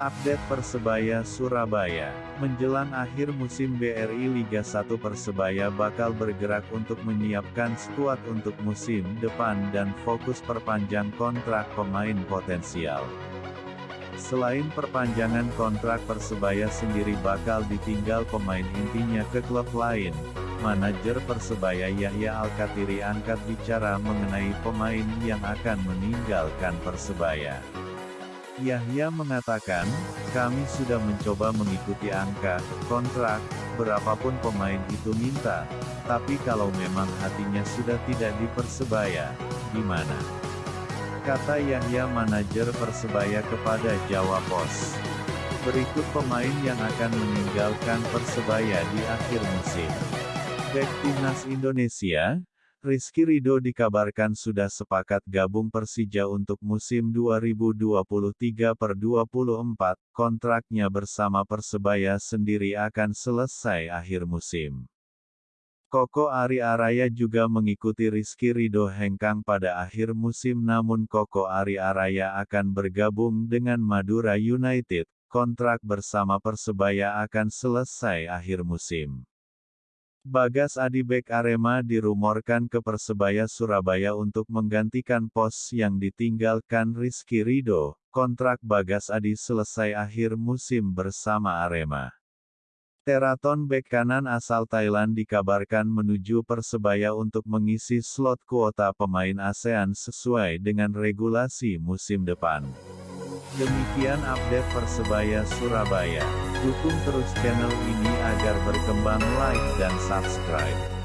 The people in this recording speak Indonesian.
Update Persebaya Surabaya. Menjelang akhir musim BRI Liga 1 Persebaya bakal bergerak untuk menyiapkan skuad untuk musim depan dan fokus perpanjang kontrak pemain potensial. Selain perpanjangan kontrak Persebaya sendiri bakal ditinggal pemain intinya ke klub lain, manajer Persebaya Yahya Alkatiri angkat bicara mengenai pemain yang akan meninggalkan Persebaya. Yahya mengatakan, kami sudah mencoba mengikuti angka, kontrak, berapapun pemain itu minta, tapi kalau memang hatinya sudah tidak di Persebaya, gimana? Kata Yahya manajer Persebaya kepada Jawa Pos. Berikut pemain yang akan meninggalkan Persebaya di akhir musim. Bek Timnas Indonesia, Rizky Rido dikabarkan sudah sepakat gabung Persija untuk musim 2023 per 24, kontraknya bersama Persebaya sendiri akan selesai akhir musim. Koko Ari Araya juga mengikuti Rizky Rido hengkang pada akhir musim namun Koko Ari Araya akan bergabung dengan Madura United, kontrak bersama Persebaya akan selesai akhir musim. Bagas Adi Bek Arema dirumorkan ke Persebaya Surabaya untuk menggantikan pos yang ditinggalkan Rizky Rido. Kontrak Bagas Adi selesai akhir musim bersama Arema. Teraton bek kanan asal Thailand dikabarkan menuju Persebaya untuk mengisi slot kuota pemain ASEAN sesuai dengan regulasi musim depan. Demikian update Persebaya Surabaya. Dukung terus channel ini agar berkembang like dan subscribe.